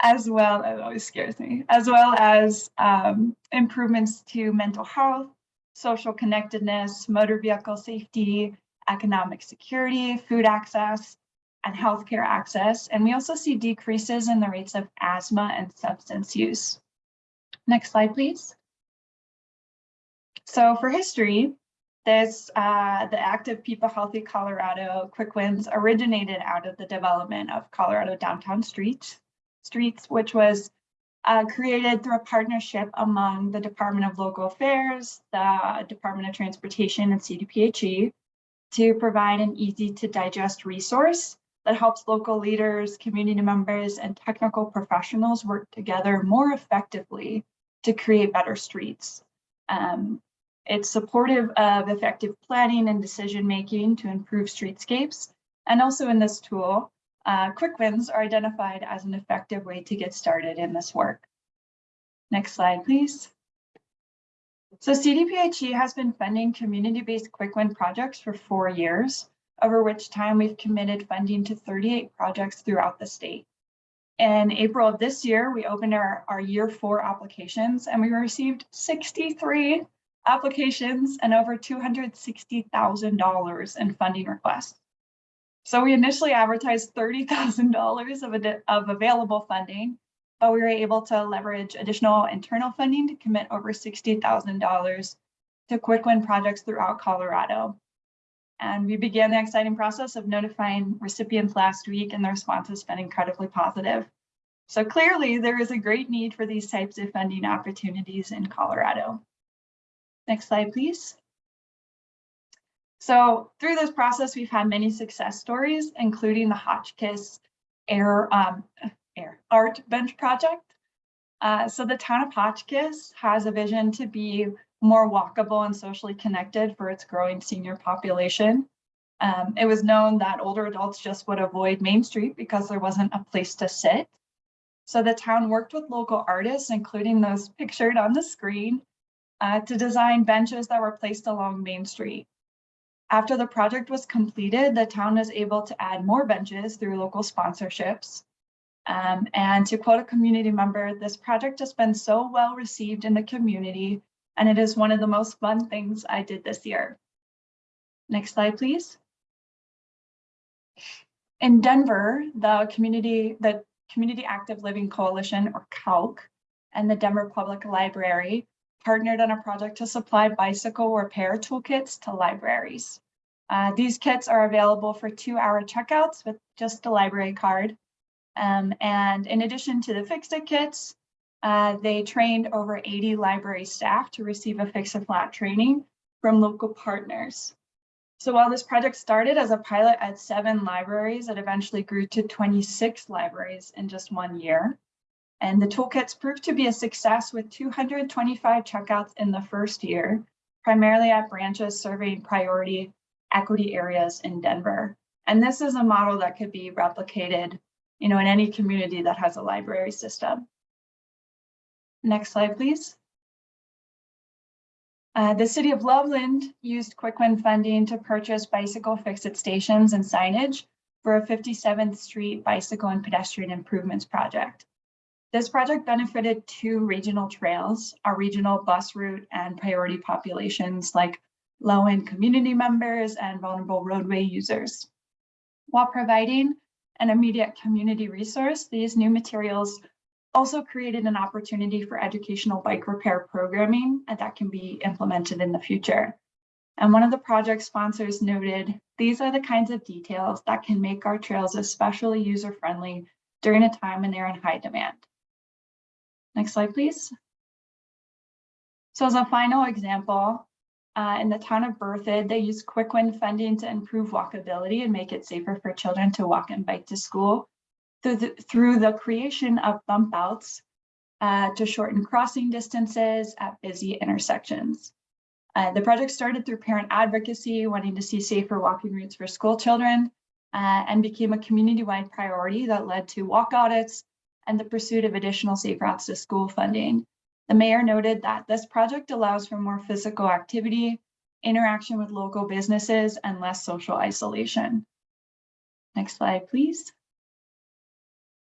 as well, it always scares me, as well as um, improvements to mental health, social connectedness, motor vehicle safety, economic security, food access, and healthcare access. And we also see decreases in the rates of asthma and substance use. Next slide, please. So for history, this, uh, the Active People Healthy Colorado Quick Wins originated out of the development of Colorado downtown streets, streets which was uh, created through a partnership among the Department of Local Affairs, the Department of Transportation, and CDPHE to provide an easy to digest resource that helps local leaders, community members, and technical professionals work together more effectively to create better streets. Um, it's supportive of effective planning and decision making to improve streetscapes. And also in this tool, uh, quick wins are identified as an effective way to get started in this work. Next slide, please. So CDPHE has been funding community-based quick win projects for four years, over which time we've committed funding to 38 projects throughout the state. In April of this year, we opened our, our year four applications and we received 63 applications and over $260,000 in funding requests. So we initially advertised $30,000 of, of available funding, but we were able to leverage additional internal funding to commit over $60,000 to quick win projects throughout Colorado. And we began the exciting process of notifying recipients last week and the response has been incredibly positive. So clearly there is a great need for these types of funding opportunities in Colorado. Next slide, please. So through this process, we've had many success stories, including the Hotchkiss Air, um, Air Art Bench Project. Uh, so the town of Hotchkiss has a vision to be more walkable and socially connected for its growing senior population. Um, it was known that older adults just would avoid Main Street because there wasn't a place to sit. So the town worked with local artists, including those pictured on the screen, uh, to design benches that were placed along Main Street. After the project was completed, the town was able to add more benches through local sponsorships. Um, and to quote a community member, this project has been so well received in the community, and it is one of the most fun things I did this year. Next slide, please. In Denver, the community, the Community Active Living Coalition, or CALC, and the Denver Public Library partnered on a project to supply bicycle repair toolkits to libraries. Uh, these kits are available for two hour checkouts with just a library card. Um, and in addition to the Fix-It kits, uh, they trained over 80 library staff to receive a Fix-A-Flat training from local partners. So while this project started as a pilot at seven libraries, it eventually grew to 26 libraries in just one year. And the toolkits proved to be a success with 225 checkouts in the first year, primarily at branches serving priority equity areas in Denver. And this is a model that could be replicated you know, in any community that has a library system. Next slide, please. Uh, the city of Loveland used Quick Win funding to purchase bicycle fix-it stations and signage for a 57th Street bicycle and pedestrian improvements project. This project benefited two regional trails, our regional bus route and priority populations like low-end community members and vulnerable roadway users. While providing an immediate community resource, these new materials also created an opportunity for educational bike repair programming and that can be implemented in the future. And one of the project sponsors noted, these are the kinds of details that can make our trails especially user-friendly during a time when they're in high demand. Next slide, please. So as a final example, uh, in the town of Berthoud, they use quick win funding to improve walkability and make it safer for children to walk and bike to school through the, through the creation of bump outs uh, to shorten crossing distances at busy intersections. Uh, the project started through parent advocacy, wanting to see safer walking routes for school children, uh, and became a community-wide priority that led to walk audits, and the pursuit of additional safe routes to school funding. The mayor noted that this project allows for more physical activity, interaction with local businesses, and less social isolation. Next slide, please.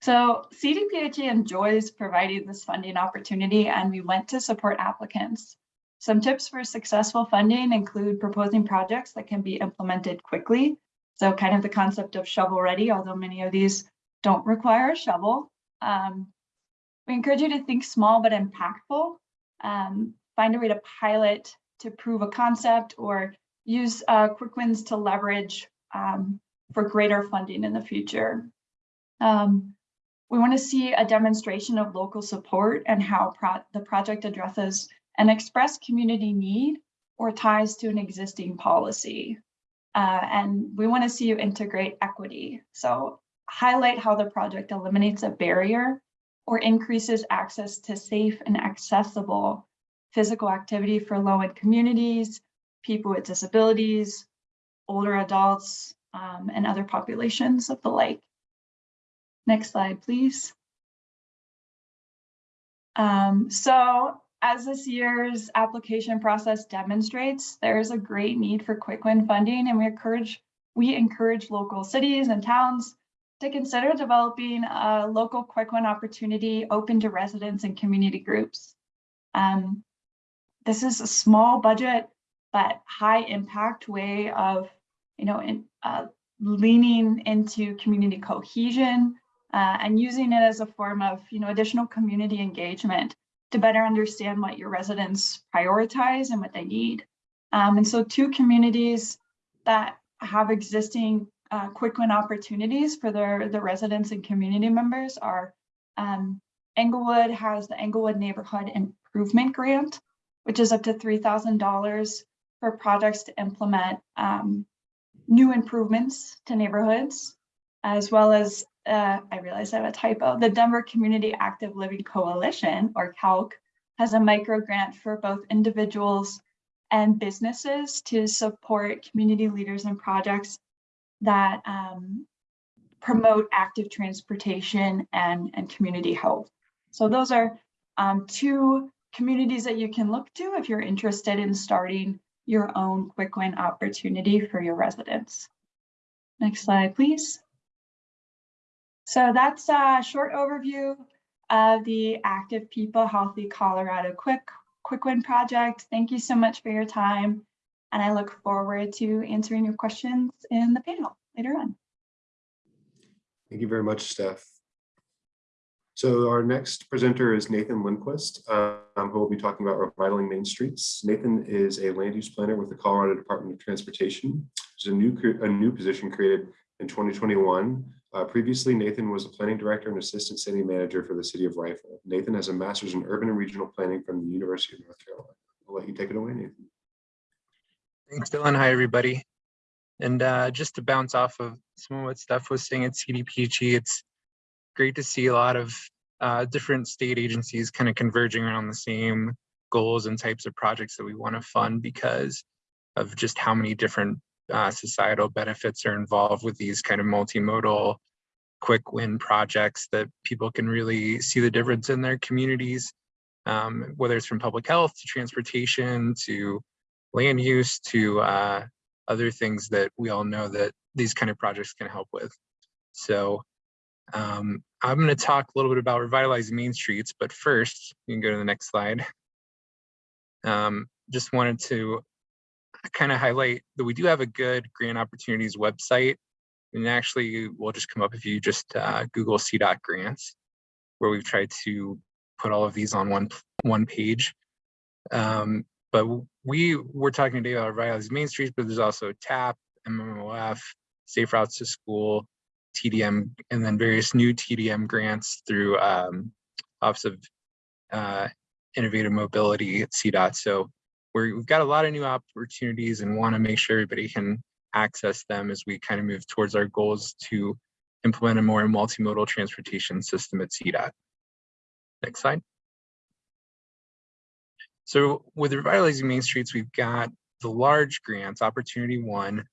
So CDPHE enjoys providing this funding opportunity and we want to support applicants. Some tips for successful funding include proposing projects that can be implemented quickly. So kind of the concept of shovel ready, although many of these don't require a shovel. Um, we encourage you to think small but impactful. Um, find a way to pilot to prove a concept or use uh, quick wins to leverage um, for greater funding in the future. Um, we want to see a demonstration of local support and how pro the project addresses an express community need or ties to an existing policy. Uh, and we want to see you integrate equity. So highlight how the project eliminates a barrier or increases access to safe and accessible physical activity for low-end communities, people with disabilities, older adults, um, and other populations of the like. Next slide, please. Um, so as this year's application process demonstrates, there is a great need for quick win funding and we encourage we encourage local cities and towns to consider developing a local quick win opportunity open to residents and community groups. Um, this is a small budget, but high impact way of, you know, in, uh, leaning into community cohesion uh, and using it as a form of, you know, additional community engagement to better understand what your residents prioritize and what they need. Um, and so two communities that have existing uh, quick win opportunities for their, the residents and community members are um, Englewood has the Englewood Neighborhood Improvement Grant, which is up to $3,000 for projects to implement um, new improvements to neighborhoods, as well as, uh, I realize I have a typo, the Denver Community Active Living Coalition, or CALC, has a micro grant for both individuals and businesses to support community leaders and projects that um, promote active transportation and, and community health. So those are um, two communities that you can look to if you're interested in starting your own quick win opportunity for your residents. Next slide, please. So that's a short overview of the Active People Healthy Colorado Quick, quick Win project. Thank you so much for your time. And I look forward to answering your questions in the panel later on. Thank you very much, Steph. So our next presenter is Nathan Lindquist, um, who will be talking about revitalizing main streets. Nathan is a land use planner with the Colorado Department of Transportation. It's a new a new position created in 2021. Uh, previously, Nathan was a planning director and assistant city manager for the city of Rifle. Nathan has a master's in urban and regional planning from the University of North Carolina. I'll let you take it away, Nathan. Thanks, Dylan. Hi, everybody. And uh, just to bounce off of some of what Steph was saying at CDPHE, it's great to see a lot of uh, different state agencies kind of converging around the same goals and types of projects that we want to fund because of just how many different uh, societal benefits are involved with these kind of multimodal quick win projects that people can really see the difference in their communities, um, whether it's from public health to transportation to land use to uh, other things that we all know that these kind of projects can help with. So um, I'm going to talk a little bit about revitalizing main streets, but first, you can go to the next slide. Um, just wanted to kind of highlight that we do have a good grant opportunities website. And actually will just come up if you just uh, Google CDOT grants, where we've tried to put all of these on one, one page. Um, but we were talking today about revitalizing main streets, but there's also TAP, MMOF, Safe Routes to School, TDM, and then various new TDM grants through um, Office of uh, Innovative Mobility at CDOT. So we have got a lot of new opportunities and want to make sure everybody can access them as we kind of move towards our goals to implement a more multimodal transportation system at CDOT. Next slide. So with revitalizing main streets, we've got the large grants, opportunity one,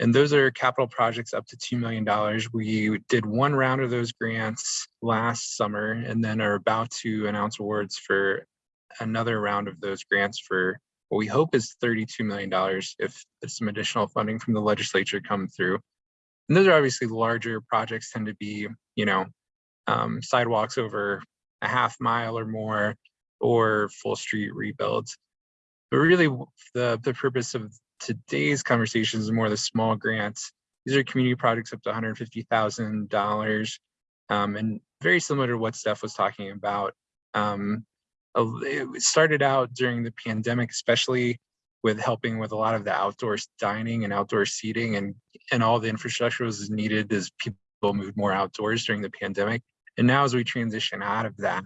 and those are capital projects up to $2 million. We did one round of those grants last summer and then are about to announce awards for another round of those grants for what we hope is $32 million if some additional funding from the legislature come through. And those are obviously larger projects tend to be, you know, um, sidewalks over a half mile or more, or full street rebuilds. But really, the, the purpose of today's conversation is more the small grants. These are community projects up to $150,000 um, and very similar to what Steph was talking about. Um, it started out during the pandemic, especially with helping with a lot of the outdoor dining and outdoor seating and, and all the infrastructure was needed as people moved more outdoors during the pandemic. And now as we transition out of that,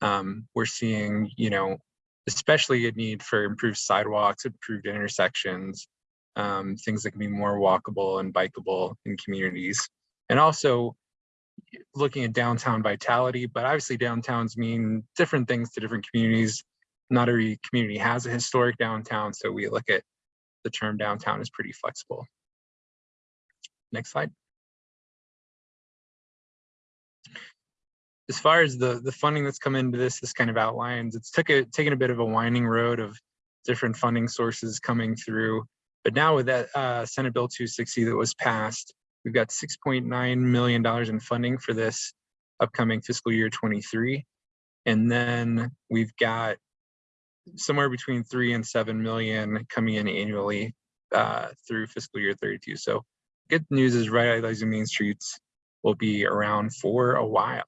um, we're seeing, you know, especially a need for improved sidewalks, improved intersections, um, things that can be more walkable and bikeable in communities. And also looking at downtown vitality, but obviously downtowns mean different things to different communities. Not every community has a historic downtown, so we look at the term downtown is pretty flexible. Next slide. As far as the, the funding that's come into this, this kind of outlines, it's took a, taken a bit of a winding road of different funding sources coming through. But now with that uh, Senate Bill 260 that was passed, we've got $6.9 million in funding for this upcoming fiscal year 23. And then we've got somewhere between three and seven million coming in annually uh, through fiscal year 32. So good news is revitalizing main streets will be around for a while.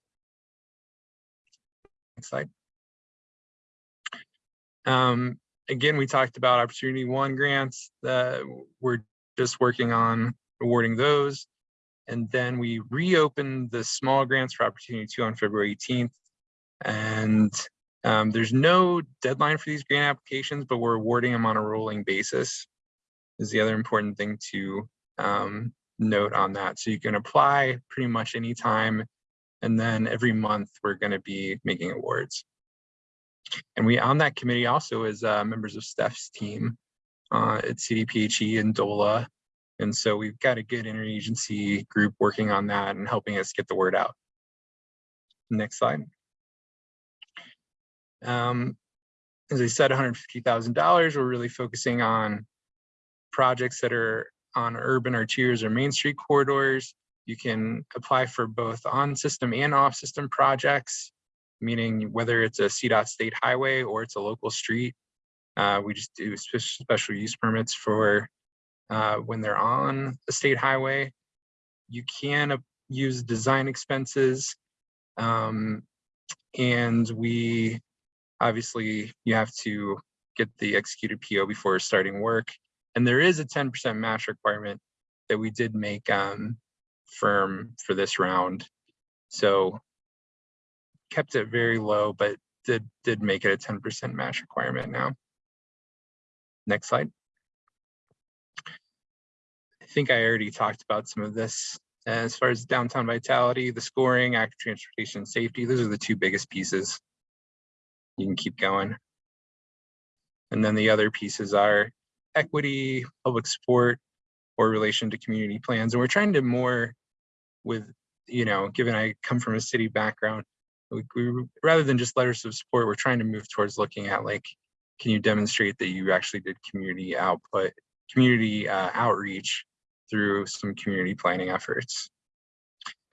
Next slide. Um, again, we talked about Opportunity One grants that we're just working on awarding those. And then we reopened the small grants for Opportunity Two on February 18th. And um, there's no deadline for these grant applications, but we're awarding them on a rolling basis is the other important thing to um, note on that. So you can apply pretty much anytime. And then every month we're going to be making awards. And we on that committee also is uh, members of Steph's team uh, at CDPHE and DOLA. And so we've got a good interagency group working on that and helping us get the word out. Next slide. Um, as I said, $150,000, we're really focusing on projects that are on urban arterials or main street corridors. You can apply for both on-system and off-system projects, meaning whether it's a CDOT state highway or it's a local street. Uh, we just do special use permits for uh, when they're on a state highway. You can use design expenses. um, and we obviously you have to get the executed PO before starting work. And there is a 10% match requirement that we did make um, firm for this round. So kept it very low, but did did make it a 10% match requirement now. Next slide. I think I already talked about some of this. As far as downtown vitality, the scoring, active transportation safety, those are the two biggest pieces you can keep going. And then the other pieces are equity, public support, or relation to community plans. And we're trying to more with, you know, given I come from a city background, we, we, rather than just letters of support, we're trying to move towards looking at like, can you demonstrate that you actually did community output, community uh, outreach through some community planning efforts.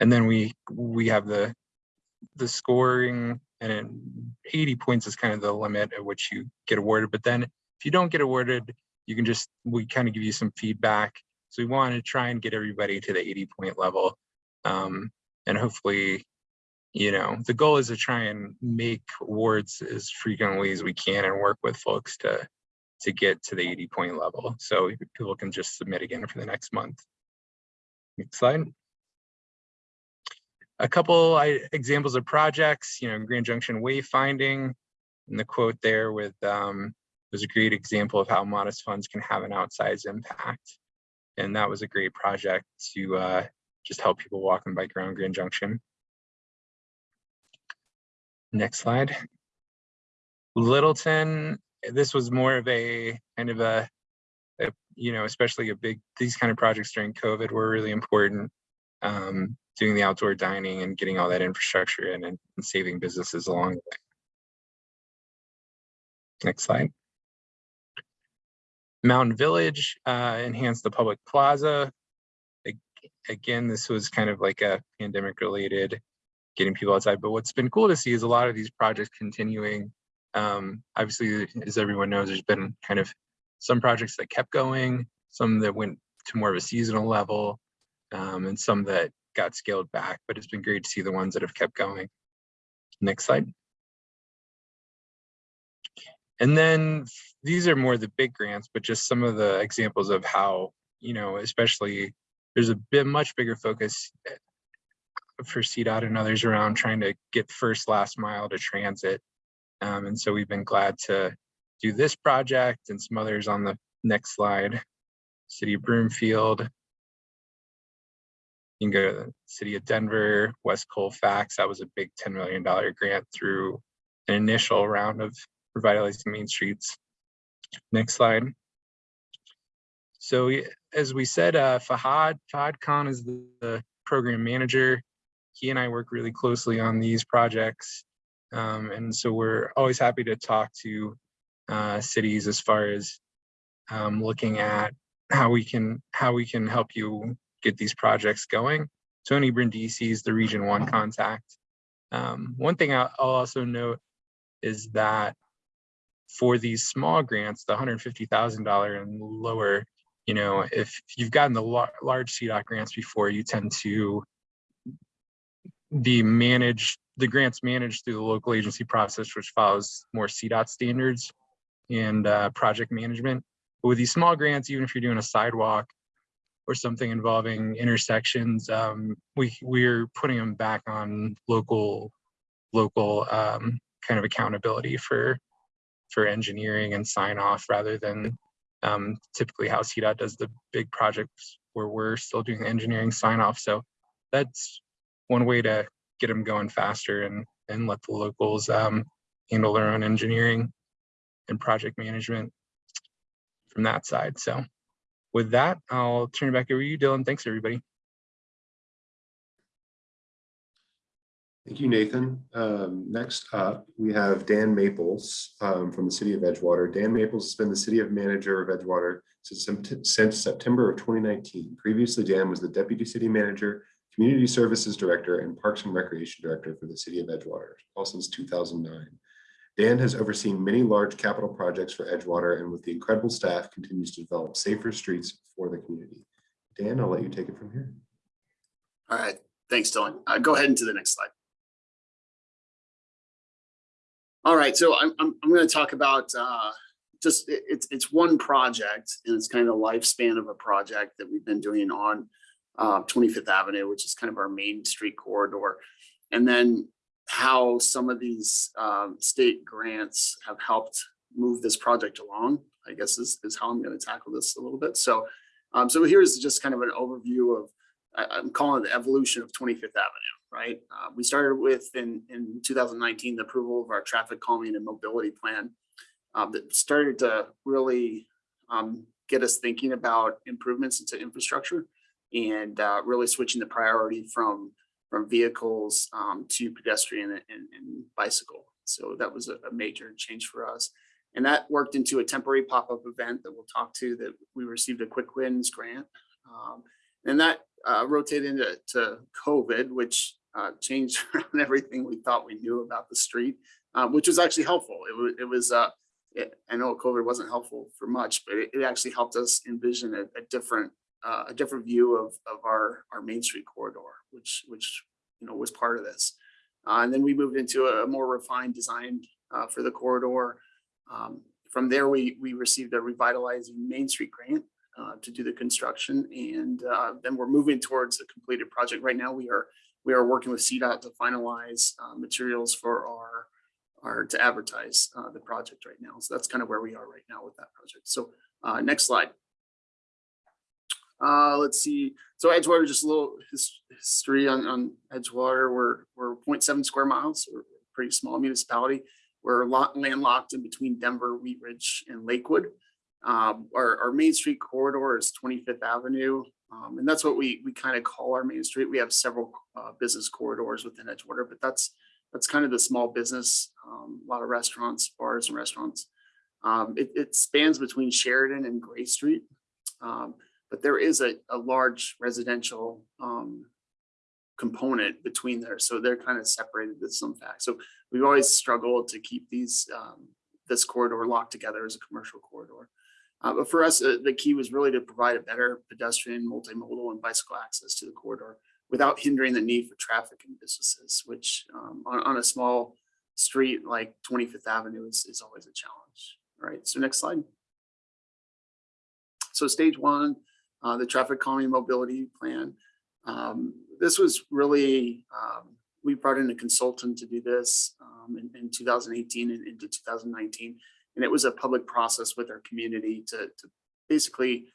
And then we we have the the scoring and 80 points is kind of the limit at which you get awarded. But then if you don't get awarded, you can just, we kind of give you some feedback. So we want to try and get everybody to the 80 point level. Um, and hopefully, you know, the goal is to try and make wards as frequently as we can and work with folks to to get to the 80 point level. So people can just submit again for the next month. Next slide a couple I, examples of projects, you know, Grand Junction wayfinding, and the quote there with um, was a great example of how modest funds can have an outsized impact. And that was a great project to uh, just help people walk and bike around Grand Junction. Next slide. Littleton, this was more of a kind of a, a you know, especially a big, these kind of projects during COVID were really important. Um, doing the outdoor dining and getting all that infrastructure in and, and saving businesses along the way. Next slide. Mountain Village uh, enhanced the public plaza. Again, this was kind of like a pandemic related getting people outside. But what's been cool to see is a lot of these projects continuing. Um, obviously, as everyone knows, there's been kind of some projects that kept going, some that went to more of a seasonal level, um, and some that got scaled back. But it's been great to see the ones that have kept going. Next slide. And then these are more the big grants, but just some of the examples of how, you know, especially there's a bit much bigger focus eh, for CDOT and others around trying to get first last mile to transit. Um, and so we've been glad to do this project and some others on the next slide. City of Broomfield. You can go to the city of Denver, West Colfax. That was a big $10 million grant through an initial round of revitalizing main streets. Next slide. So as we said, uh, Fahad, Fahad Khan is the, the program manager. He and I work really closely on these projects. Um, and so we're always happy to talk to uh, cities as far as um, looking at how we can how we can help you get these projects going. Tony Brindisi is the Region One contact. Um, one thing I'll also note is that for these small grants, the $150,000 and lower, you know, if you've gotten the lar- large CDOT grants before, you tend to be managed, the grants managed through the local agency process, which follows more CDOT standards and uh, project management. But with these small grants, even if you're doing a sidewalk or something involving intersections, um, we we're putting them back on local local um, kind of accountability for for engineering and sign off rather than um, typically how CDOT does the big projects where we're still doing the engineering sign off. So that's one way to get them going faster and and let the locals um, handle their own engineering and project management from that side. So with that, I'll turn it back over to you, Dylan. Thanks, everybody. Thank you, Nathan. Um, next up, we have Dan Maples um, from the city of Edgewater. Dan Maples has been the city of manager of Edgewater since, since September of 2019. Previously, Dan was the deputy city manager, community services director, and parks and recreation director for the city of Edgewater, all since 2009. Dan has overseen many large capital projects for Edgewater and with the incredible staff continues to develop safer streets for the community. Dan, I'll let you take it from here. All right, thanks, Dylan. Uh, go ahead into the next slide. All right, so I'm, I'm, I'm gonna talk about, uh, just, it- it's, it's one project and it's kind of the lifespan of a project that we've been doing on uh, 25th Avenue, which is kind of our main street corridor. And then how some of these, um, state grants have helped move this project along, I guess is, is how I'm gonna tackle this a little bit. So, um, so here's just kind of an overview of I'm calling it the evolution of 25th Avenue, right? Uh, we started with in, in 2019, the approval of our traffic calming and mobility plan um, that started to really um, get us thinking about improvements into infrastructure and uh, really switching the priority from from vehicles um, to pedestrian and, and bicycle. So that was a, a major change for us. And that worked into a temporary pop-up event that we'll talk to that we received a quick wins grant. Um, and that uh, rotated into to COVID, which uh, changed everything we thought we knew about the street, uh, which was actually helpful. It was, it was uh, it, I know COVID wasn't helpful for much, but it, it actually helped us envision a, a different uh, a different view of of our our Main Street corridor, which which you know was part of this. Uh, and then we moved into a more refined design uh, for the corridor. Um, from there, we we received a revitalizing Main Street grant uh, to do the construction. And uh, then we're moving towards a completed project. Right now, we are we are working with CDOT to finalize uh, materials for our our to advertise uh, the project right now. So that's kind of where we are right now with that project. So uh, next slide. Uh, let's see. So Edgewater, just a little his, history on, on Edgewater. We're we're 0.7 square miles. We're a pretty small municipality. We're lot landlocked in between Denver, Wheat Ridge, and Lakewood. Um, our, our main street corridor is 25th Avenue. Um, and that's what we, we kind of call our main street. We have several uh, business corridors within Edgewater, but that's, that's kind of the small business, um, a lot of restaurants, bars and restaurants. Um, it, it spans between Sheridan and Gray Street. Um, but there is a, a large residential um, component between there. So they're kind of separated with some facts. So we've always struggled to keep these, this corridor locked together as a commercial corridor. Uh, but for us, uh, the key was really to provide a better pedestrian, multimodal and bicycle access to the corridor without hindering the need for traffic and businesses, which um, on, on a small street like 25th Avenue is, is always a challenge. All right, so next slide. So stage one, uh, the traffic calming mobility plan. Um, this was really, um, we brought in a consultant to do this um, in, in 2018 and into 2019. And it was a public process with our community to, to basically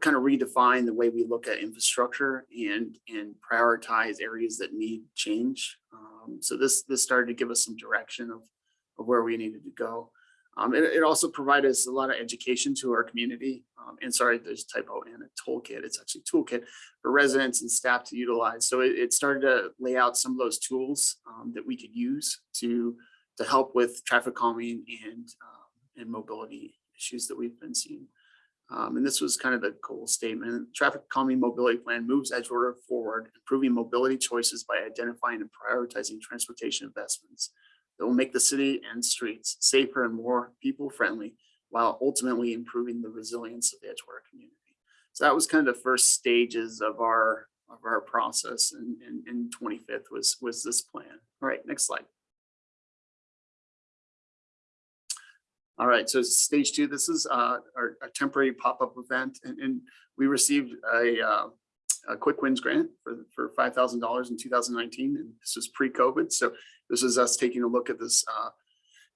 kind of redefine the way we look at infrastructure and, and prioritize areas that need change. Um, so this, this started to give us some direction of, of where we needed to go. Um, it, it also provided us a lot of education to our community. Um, and sorry, there's a typo in a toolkit. It's actually toolkit for residents and staff to utilize. So it, it started to lay out some of those tools um, that we could use to, to help with traffic calming and, um, and mobility issues that we've been seeing. Um, and this was kind of the goal statement. Traffic calming mobility plan moves Edgewater forward, improving mobility choices by identifying and prioritizing transportation investments that will make the city and streets safer and more people friendly while ultimately improving the resilience of the Edgewater community. So that was kind of the first stages of our of our process and in, in, 25th was was this plan. All right, next slide. All right, so stage two, this is uh, our, our temporary pop-up event and, and we received a, uh, a quick wins grant for, for $5,000 in 2019 and this was pre-COVID. So this is us taking a look at this uh,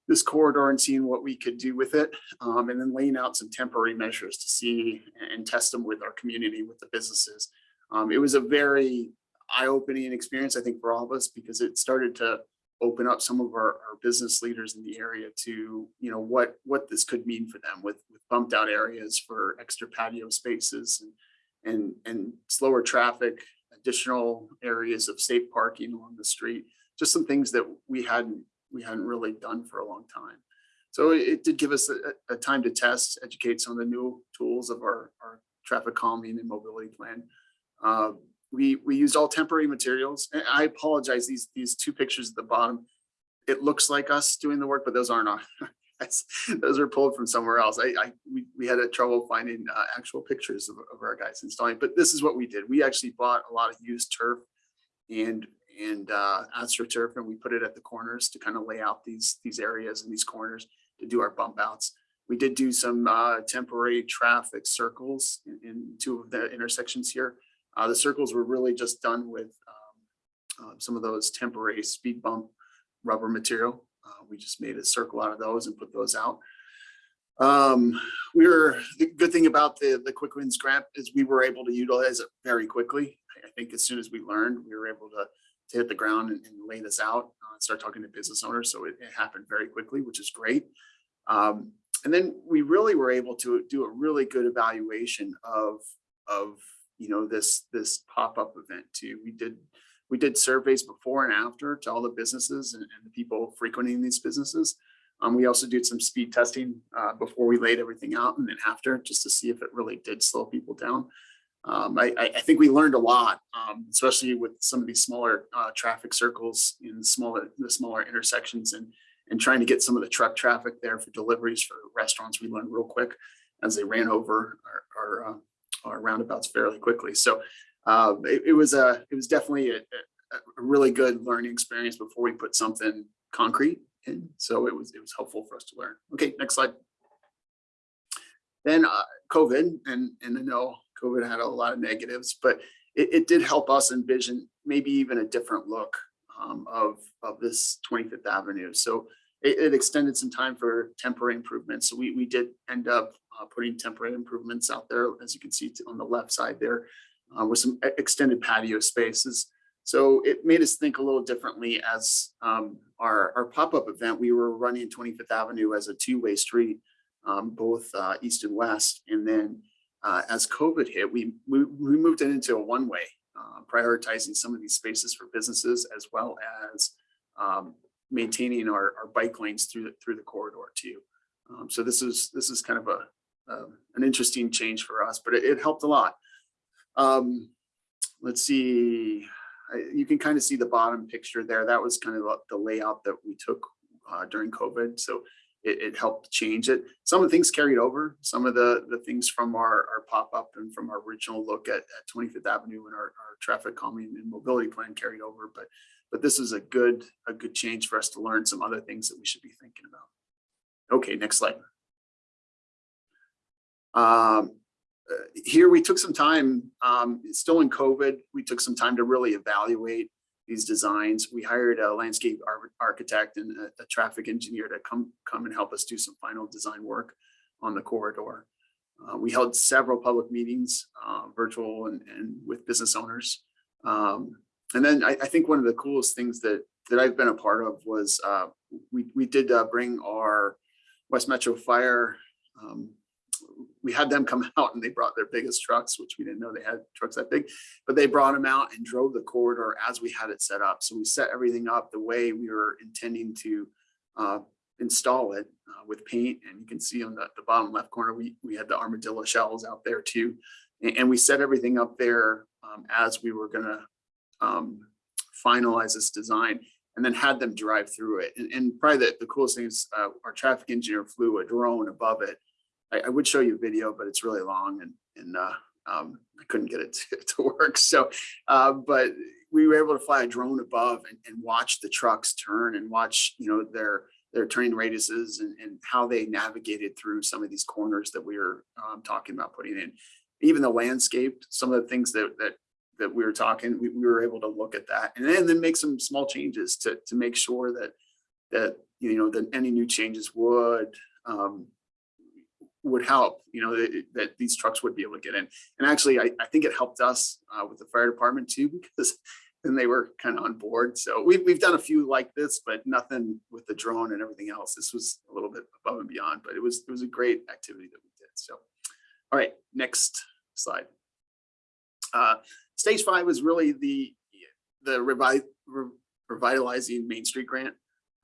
this corridor and seeing what we could do with it um, and then laying out some temporary measures to see and test them with our community, with the businesses. Um, it was a very eye-opening experience, I think, for all of us because it started to open up some of our, our business leaders in the area to, you know, what what this could mean for them with, with bumped out areas for extra patio spaces and, and, and slower traffic, additional areas of safe parking along the street, just some things that we hadn't we hadn't really done for a long time. So it, did give us a, a, time to test, educate some of the new tools of our, our traffic calming and mobility plan. Uh, we, we used all temporary materials. And I apologize, these, these two pictures at the bottom, it looks like us doing the work, but those aren't, that's, those are pulled from somewhere else. I, I we, we had a trouble finding uh, actual pictures of, of our guys installing, but this is what we did. We actually bought a lot of used turf and and uh, AstroTurf, and we put it at the corners to kind of lay out these these areas and these corners to do our bump outs. We did do some uh, temporary traffic circles in, in, two of the intersections here. Uh, the circles were really just done with um, uh, some of those temporary speed bump rubber material. Uh, we just made a circle out of those and put those out. Um, we were the good thing about the the quick wins grant is we were able to utilize it very quickly. I think as soon as we learned, we were able to to hit the ground and, and lay this out, uh, start talking to business owners. So it, it happened very quickly, which is great. Um, and then we really were able to do a really good evaluation of, of you know, this, this pop-up event too. We did, we did surveys before and after to all the businesses and, and the people frequenting these businesses. Um, we also did some speed testing uh, before we laid everything out and then after, just to see if it really did slow people down um, I, I, think we learned a lot, um, especially with some of these smaller uh, traffic circles in smaller the smaller intersections and and trying to get some of the truck traffic there for deliveries for restaurants. We learned real quick as they ran over our our, uh, our roundabouts fairly quickly. So uh, it, it, was a it was definitely a, a, really good learning experience before we put something concrete in. So it was it was helpful for us to learn. Okay, next slide. Then uh, COVID and and I know COVID had a lot of negatives, but it, it did help us envision maybe even a different look um, of, of this 25th Avenue. So it, it, extended some time for temporary improvements. So we, we did end up uh, putting temporary improvements out there, as you can see on the left side there, uh, with some extended patio spaces. So it made us think a little differently as um, our, our pop-up event, we were running 25th Avenue as a two-way street, um, both uh, east and west. And then uh, as COVID hit, we, we, we moved it into a one-way, uh, prioritizing some of these spaces for businesses as well as um, maintaining our, our bike lanes through the, through the corridor too. Um, so this is this is kind of a um, an interesting change for us, but it, it helped a lot. Um, let's see. I- you can kind of see the bottom picture there. That was kind of the- layout that we took uh, during COVID. So it, it helped change it. Some of the things carried over, some of the, the things from our, our pop-up and from our original look at, at 25th Avenue and our, our traffic calming and mobility plan carried over. But, but this is a good, a good change for us to learn some other things that we should be thinking about. Okay, next slide. Um, uh, here we took some time, um, still in COVID, we took some time to really evaluate these designs. We hired a landscape ar- architect and a, a traffic engineer to come, come and help us do some final design work on the corridor. Uh, we held several public meetings, uh, virtual and, and with business owners. Um, and then I, I think one of the coolest things that, that I've been a part of was, uh, we, we did, uh, bring our West Metro Fire, um, we had them come out and they brought their biggest trucks, which we didn't know they had trucks that big, but they brought them out and drove the corridor as we had it set up. So we set everything up the way we were intending to uh, install it uh, with paint. And you can see on the, the bottom left corner, we, we had the armadillo shells out there too. And, and we set everything up there um, as we were gonna um, finalize this design and then had them drive through it. And, and probably the, the coolest thing is uh, our traffic engineer flew a drone above it I, I would show you a video, but it's really long and, and, uh, um, I couldn't get it to, to work. So, uh, but we were able to fly a drone above and, and watch the trucks turn and watch, you know, their, their turning radiuses and, and how they navigated through some of these corners that we were, um, talking about putting in. Even the landscape, some of the things that, that, that we were talking, we, we were able to look at that and then, then make some small changes to, to make sure that, that, you know, that any new changes would, um, would help, you know, that, that these trucks would be able to get in. And actually, I, I think it helped us uh, with the fire department too, because then they were kind of on board. So we've, we've done a few like this, but nothing with the drone and everything else. This was a little bit above and beyond, but it was, it was a great activity that we did. So, all right, next slide. Uh, stage five was really the, the revi- re- revitalizing Main Street grant.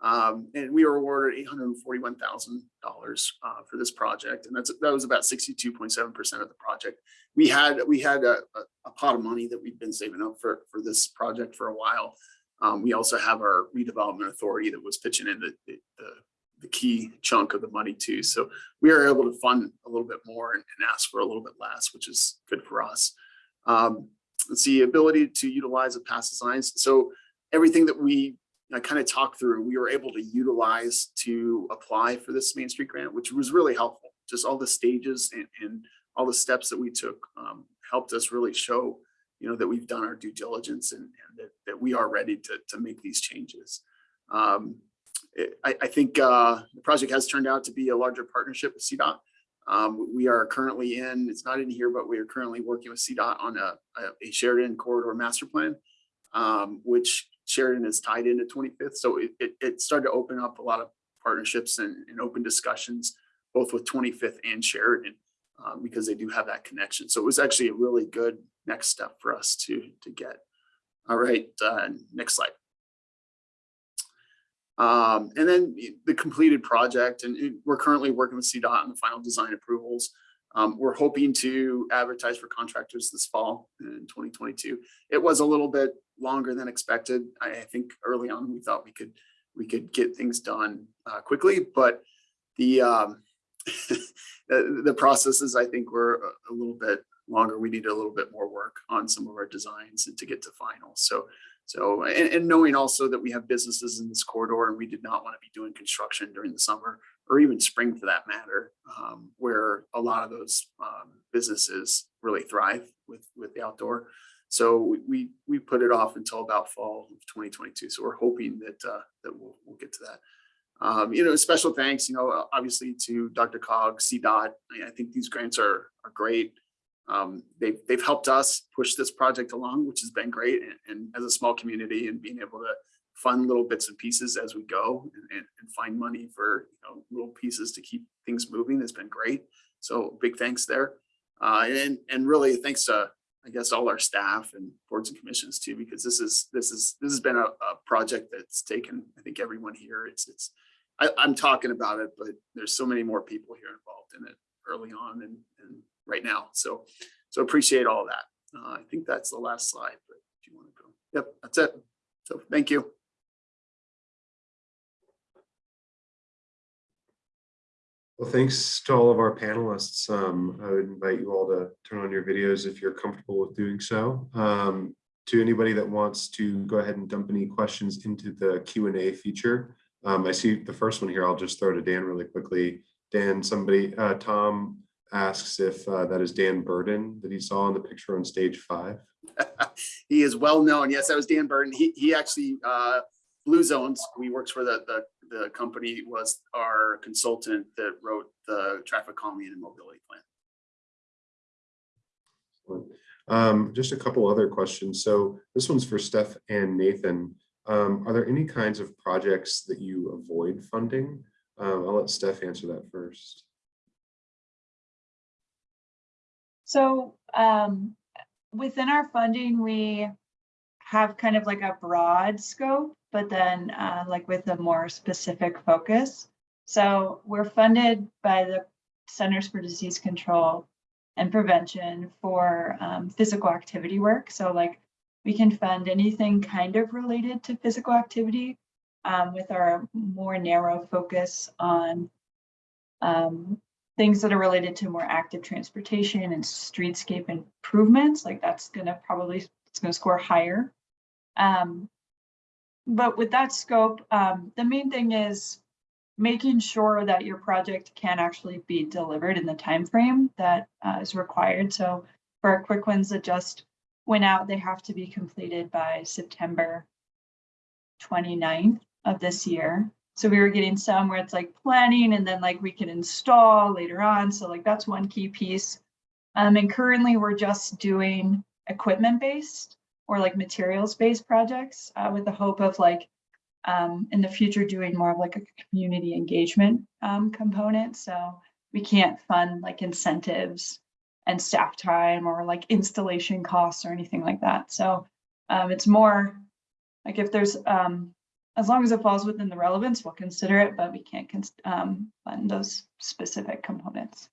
Um, and we were awarded eight hundred forty-one thousand dollars uh, for this project, and that's that was about sixty-two point seven percent of the project. We had we had a, a, pot of money that we've been saving up for for this project for a while. Um, we also have our redevelopment authority that was pitching in the, the the the key chunk of the money too. So we are able to fund a little bit more and, and ask for a little bit less, which is good for us. Um, let's see, ability to utilize a past designs. So everything that we I kind of talked through, we were able to utilize to apply for this Main Street grant, which was really helpful. Just all the stages and, and all the steps that we took um, helped us really show, you know, that we've done our due diligence and, and that, that we are ready to, to make these changes. Um, it- I, I think uh, the project has turned out to be a larger partnership with CDOT. Um, we are currently in, it's not in here, but we are currently working with CDOT on a, a- Sheridan corridor master plan, um, which Sheridan is tied into 25th. So it, it, it started to open up a lot of partnerships and, and open discussions, both with 25th and Sheridan, um, because they do have that connection. So it was actually a really good next step for us to, to get. All right, uh, next slide. Um, and then the completed project, and we're currently working with CDOT on the final design approvals. Um, we're hoping to advertise for contractors this fall in 2022. It was a little bit longer than expected. I, I think early on, we thought we could, we could get things done uh, quickly, but the, um, the, processes, I think were a- a little bit longer. We needed a little bit more work on some of our designs and to get to final. So, so, and, and knowing also that we have businesses in this corridor and we did not want to be doing construction during the summer or even spring for that matter, um, where a lot of those um, businesses really thrive with, with the outdoor. So we- we, put it off until about fall of 2022. So we're hoping that, uh, that we'll, we'll get to that. Um, you know, special thanks, you know, obviously to DRCOG, CDOT. I I think these grants are, are great. Um, they've, they've helped us push this project along, which has been great. And, and as a small community and being able to fund little bits and pieces as we go and, and, and find money for, you know, little pieces to keep things moving has been great. So big thanks there. Uh, and, and really thanks to, I guess, all our staff and boards and commissions too, because this is, this is, this has been a, a project that's taken, I think, everyone here. It's, it's, I, I'm talking about it, but there's so many more people here involved in it early on and, and right now. So, so appreciate all that. Uh, I think that's the last slide, but if you want to go. Yep, that's it. So thank you. Well, thanks to all of our panelists. Um, I would invite you all to turn on your videos if you're comfortable with doing so. Um, to anybody that wants to go ahead and dump any questions into the Q and A feature. Um, I see the first one here. I'll just throw to Dan really quickly. Dan, somebody, uh, Tom asks if uh, that is Dan Burden that he saw in the picture on stage five. He is well known. Yes, that was Dan Burden. He, he actually, uh, Blue Zones, we works for the, the, the company, was our consultant that wrote the traffic calming and mobility plan. Um, just a couple other questions. So this one's for Steph and Nathan. Um, are there any kinds of projects that you avoid funding? Um, I'll let Steph answer that first. So um, within our funding, we have kind of like a broad scope, but then uh, like with a more specific focus. So we're funded by the Centers for Disease Control and Prevention for um, physical activity work. So like we can fund anything kind of related to physical activity um, with our more narrow focus on um, things that are related to more active transportation and streetscape improvements, like that's gonna probably, it's gonna score higher. Um, but with that scope, um, the main thing is making sure that your project can actually be delivered in the time frame that uh, is required. So for our quick ones that just went out, they have to be completed by September 29th of this year. So we were getting some where it's like planning and then like we can install later on. So like that's one key piece. Um, and currently we're just doing equipment based or like materials based projects uh, with the hope of like um, in the future doing more of like a community engagement um, component. So we can't fund like incentives and staff time or like installation costs or anything like that. So um, it's more like if there's um, as long as it falls within the relevance, we'll consider it, but we can't um, fund those specific components.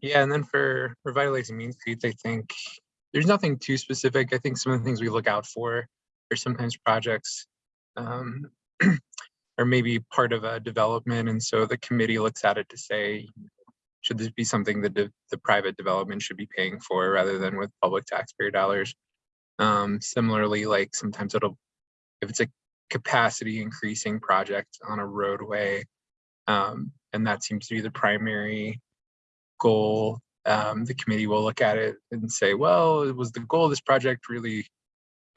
Yeah, and then for revitalizing Main Streets, I think there's nothing too specific. I think some of the things we look out for are sometimes projects um, or maybe part of a development. And so the committee looks at it to say, should this be something that the, the private development should be paying for rather than with public taxpayer dollars? Um, similarly, like sometimes it'll, if it's a capacity increasing project on a roadway, um, and that seems to be the primary goal, um, the committee will look at it and say, well, was the goal of this project really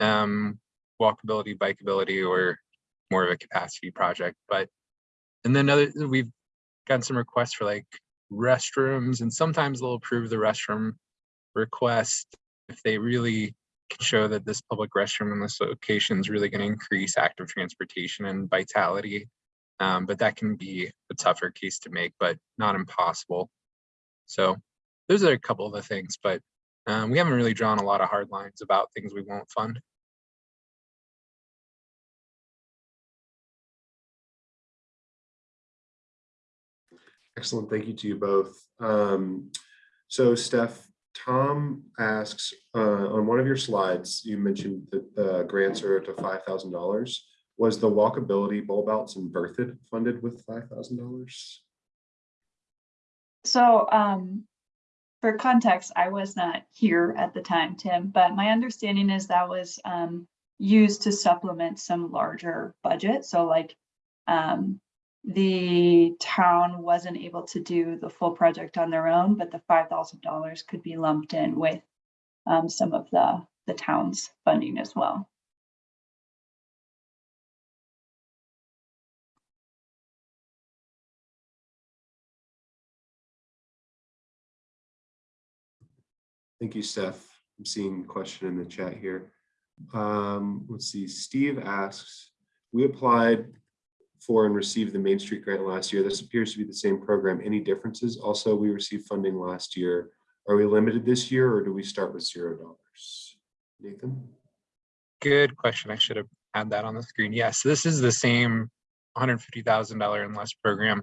um, walkability, bikeability, or more of a capacity project? But, and then other, we've gotten some requests for like restrooms, and sometimes they'll approve the restroom request if they really can show that this public restroom in this location is really going to increase active transportation and vitality. Um, but that can be a tougher case to make, but not impossible. So those are a couple of the things, but um, we haven't really drawn a lot of hard lines about things we won't fund. Excellent. Thank you to you both. Um, so Steph, Tom asks, uh, on one of your slides, you mentioned that the grants are to five thousand dollars. Was the walkability bulb outs in Berthoud funded with five thousand dollars? So um, for context, I was not here at the time, Tim, but my understanding is that was um, used to supplement some larger budget. So like um, the town wasn't able to do the full project on their own, but the five thousand dollars could be lumped in with um, some of the the town's funding as well. Thank you, Steph. I'm seeing question in the chat here. Um, let's see, Steve asks, we applied for and received the Main Street grant last year. This appears to be the same program. Any differences? Also, we received funding last year. Are we limited this year or do we start with zero dollars? Nathan? Good question. I should have had that on the screen. Yes, this is the same $150,000 and less program.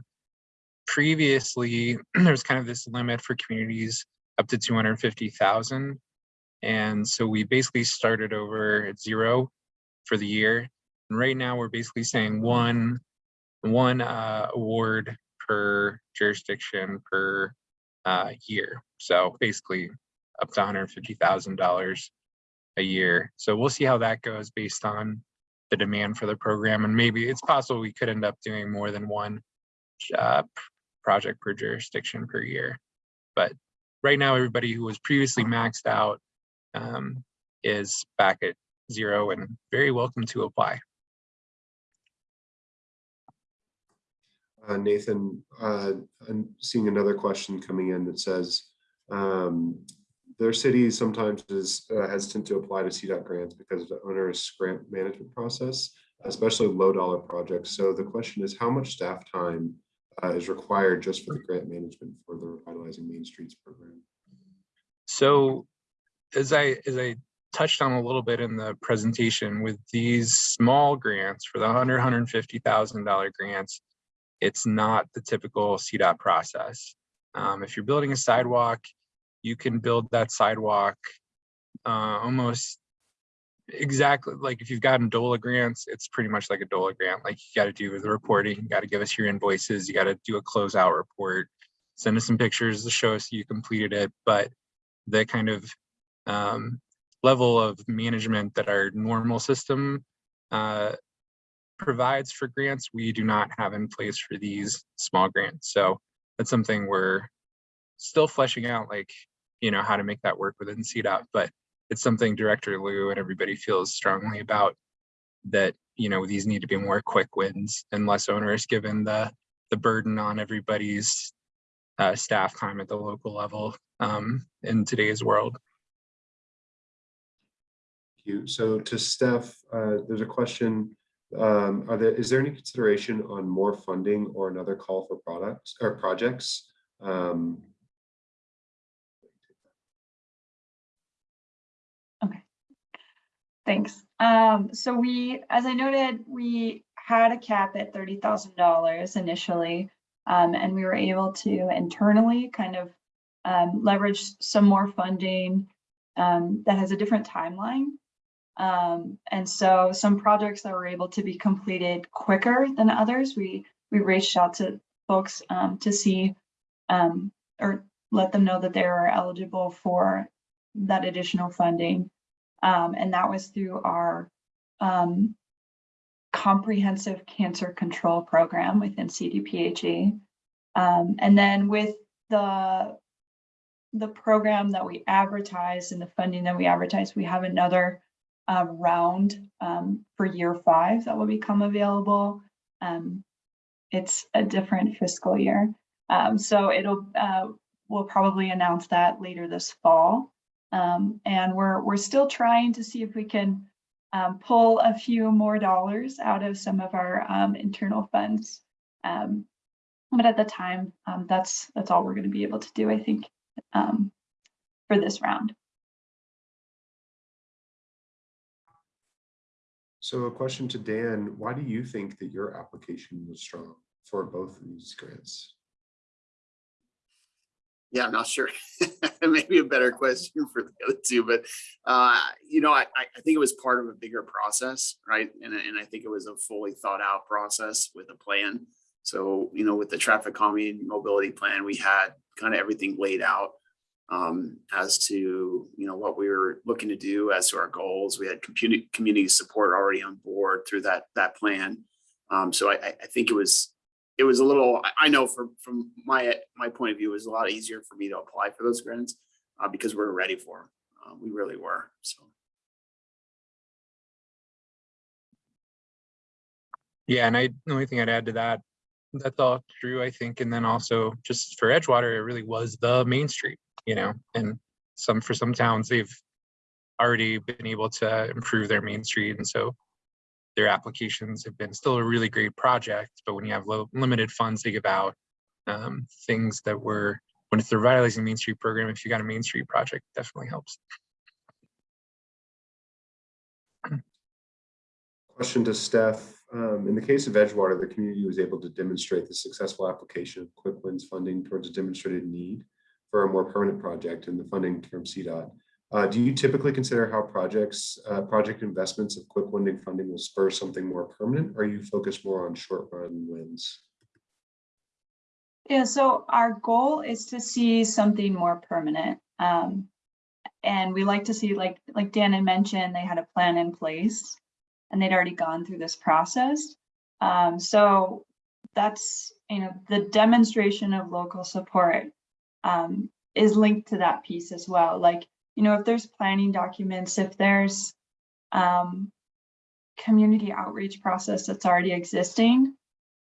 Previously, there was kind of this limit for communities up to two hundred fifty thousand. And so we basically started over at zero for the year. And right now, we're basically saying one, one uh, award per jurisdiction per uh, year. So basically up to hundred fifty thousand dollars a year. So we'll see how that goes based on the demand for the program. And maybe it's possible we could end up doing more than one uh, project per jurisdiction per year. But right now, everybody who was previously maxed out um, is back at zero and very welcome to apply. Uh, Nathan, uh, I'm seeing another question coming in that says, um, their city sometimes is uh, hesitant to apply to CDOT grants because of the onerous grant management process, especially low dollar projects. So the question is, how much staff time uh, is required just for the grant management for the revitalizing Main Streets program? So as I, as I touched on a little bit in the presentation with these small grants for the hundred, hundred and fifty thousand dollar grants, it's not the typical CDOT process. Um, if you're building a sidewalk, you can build that sidewalk uh, almost exactly like if you've gotten DOLA grants, it's pretty much like a DOLA grant. Like you got to do the reporting, you got to give us your invoices, you got to do a closeout report, send us some pictures to show us you completed it. But the kind of um, level of management that our normal system uh, provides for grants, we do not have in place for these small grants. So that's something we're still fleshing out, like, you know, how to make that work within CDOT, but it's something Director Lew and everybody feels strongly about that, you know, these need to be more quick wins and less onerous given the, the burden on everybody's uh, staff time at the local level um, in today's world. Thank you. So to Steph, uh, there's a question. Um, are there, is there any consideration on more funding or another call for products or projects? Um, okay Thanks. Um, so we, as I noted, we had a cap at thirty thousand dollars initially. Um, and we were able to internally kind of um, leverage some more funding um, that has a different timeline. Um, and so some projects that were able to be completed quicker than others, we we reached out to folks um, to see um, or let them know that they were eligible for that additional funding. Um, and that was through our um, comprehensive cancer control program within CDPHE. Um, and then with the the program that we advertise and the funding that we advertise, we have another uh, round um, for year five that will become available. Um, it's a different fiscal year. Um, so it'll, uh, we'll probably announce that later this fall. Um, and we're, we're still trying to see if we can um, pull a few more dollars out of some of our internal funds. But at the time, that's, that's all we're gonna be able to do, I think, for this round. So a question to Dan, why do you think that your application was strong for both of these grants? Yeah, I'm not sure. Maybe a better question for the other two, but uh, you know, I, I think it was part of a bigger process, right? And, I- and I think it was a fully thought out process with a plan. So, you know, with the traffic calming mobility plan, we had kind of everything laid out um, as to, you know, what we were looking to do as to our goals. We had community, support already on board through that, that plan. Um, so I, I think it was, it was a little, I- know from, from my, my point of view, it was a lot easier for me to apply for those grants uh, because we we're ready for them. Uh, we really were, so. Yeah, and I, the only thing I'd add to that, that's all true, I think. And then also just for Edgewater, it really was the main street, you know, and some, for some towns, they've already been able to improve their main street. And so their applications have been still a really great project, but when you have low, limited funds to give out, um, things that were, when it's the revitalizing Main Street program, if you got a Main Street project, definitely helps. Question to Steph. Um, in the case of Edgewater, the community was able to demonstrate the successful application of quick wins funding towards a demonstrated need for a more permanent project and the funding from CDOT. Uh, do you typically consider how projects, uh, project investments of quick winding funding will spur something more permanent? Or are you focused more on short run wins? Yeah, so our goal is to see something more permanent. Um, and we like to see, like, like Dan had mentioned, they had a plan in place and they'd already gone through this process. Um, so that's, you know, the demonstration of local support um, is linked to that piece as well. Like, you know, if there's planning documents, if there's um, community outreach process that's already existing,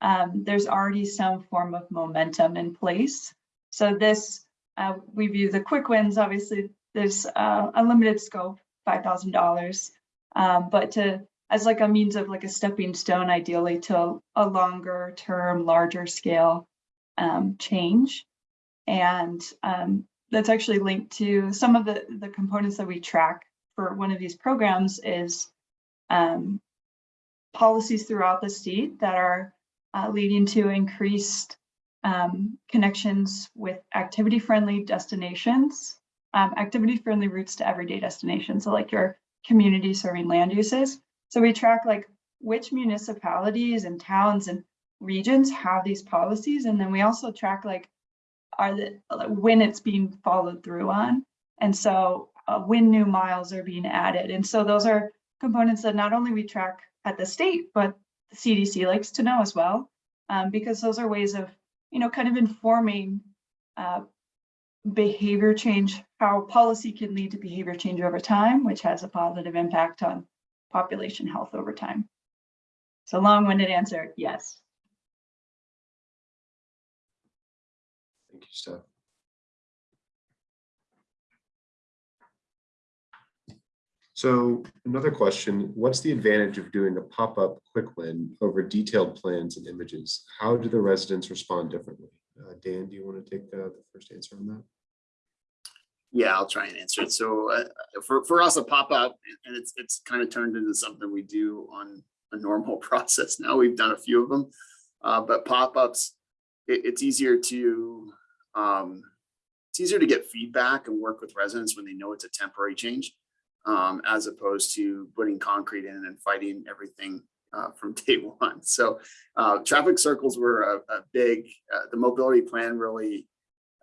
um, there's already some form of momentum in place. So this, uh, we view the quick wins, obviously, there's uh, a limited scope, $5,000. Um, but to, as like a means of like a stepping stone, ideally to a longer term, larger scale um, change. And um, that's actually linked to some of the, the components that we track for one of these programs is um, policies throughout the state that are uh, leading to increased um, connections with activity-friendly destinations, um, activity-friendly routes to everyday destinations, so like your community serving land uses. So we track like which municipalities and towns and regions have these policies, and then we also track like are the when it's being followed through on, and so uh, when new miles are being added, and so those are components that not only we track at the state, but the CDC likes to know as well, um, because those are ways of, you know, kind of informing uh, behavior change, how policy can lead to behavior change over time, which has a positive impact on population health over time. So long-winded answer, yes. So another question, what's the advantage of doing a pop-up quick win over detailed plans and images? How do the residents respond differently? Uh, Dan, do you want to take uh, the first answer on that? Yeah, I'll try and answer it. So uh, for, for us, a pop-up, and it's, it's kind of turned into something we do on a normal process now. We've done a few of them. Uh, but pop-ups, it, it's easier to, um, it's easier to get feedback and work with residents when they know it's a temporary change, um, as opposed to putting concrete in and fighting everything uh, from day one. So uh, traffic circles were a, a big, uh, the mobility plan really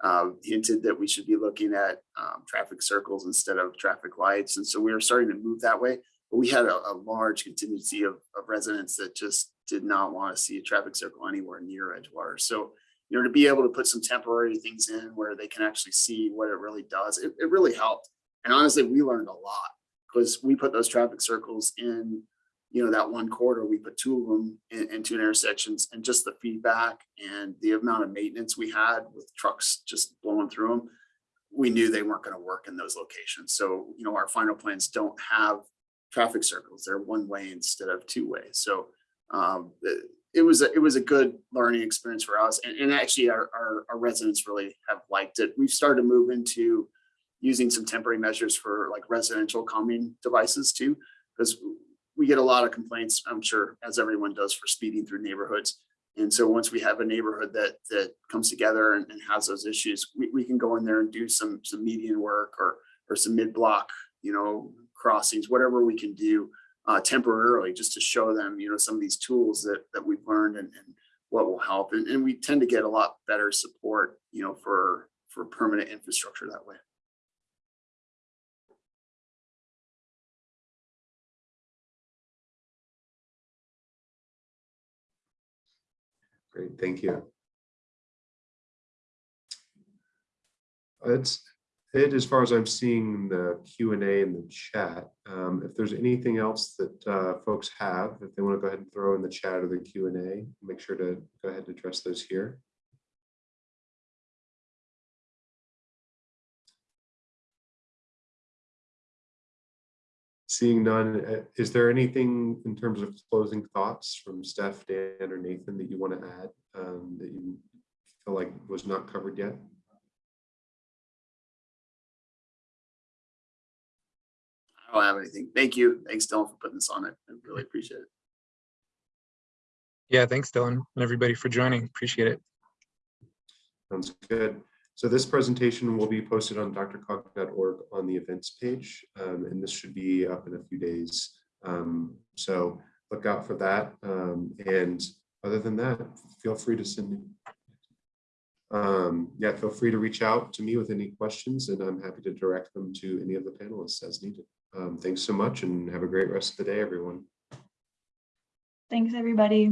uh, hinted that we should be looking at um, traffic circles instead of traffic lights. And so we were starting to move that way. But we had a, a large contingency of, of residents that just did not want to see a traffic circle anywhere near Edgewater. So, you know, to be able to put some temporary things in where they can actually see what it really does, it, it really helped. And honestly, we learned a lot because we put those traffic circles in you know, that one quarter, we put two of them in, in two intersections and just the feedback and the amount of maintenance we had with trucks just blowing through them, we knew they weren't going to work in those locations. So, you know, our final plans don't have traffic circles. They're one way instead of two way. So um, it, it was a, it was a good learning experience for us. And, and actually our, our, our residents really have liked it. We've started to move into using some temporary measures for like residential calming devices too, because we get a lot of complaints, I'm sure, as everyone does for speeding through neighborhoods. And so once we have a neighborhood that that comes together and, and has those issues, we, we can go in there and do some some median work or or some mid-block, you know, crossings, whatever we can do uh, temporarily, just to show them, you know, some of these tools that that we've learned and, and what will help. And, and we tend to get a lot better support, you know, for for permanent infrastructure that way. Great, thank you. That's it as far as I'm seeing the Q and A in the chat. Um, if there's anything else that uh, folks have, if they want to go ahead and throw in the chat or the Q and A, make sure to go ahead and address those here. Seeing none, uh, is there anything in terms of closing thoughts from Steph, Dan, or Nathan that you want to add um, that you feel like was not covered yet? I don't have anything. Thank you. Thanks, Dylan, for putting this on. I I really appreciate it. Yeah, thanks, Dylan, and everybody for joining. Appreciate it. Sounds good. So this presentation will be posted on drcog.org on the events page, um, and this should be up in a few days. Um, so look out for that. Um, and other than that, feel free to send me. Um, yeah, feel free to reach out to me with any questions and I'm happy to direct them to any of the panelists as needed. Um, thanks so much and have a great rest of the day, everyone. Thanks, everybody.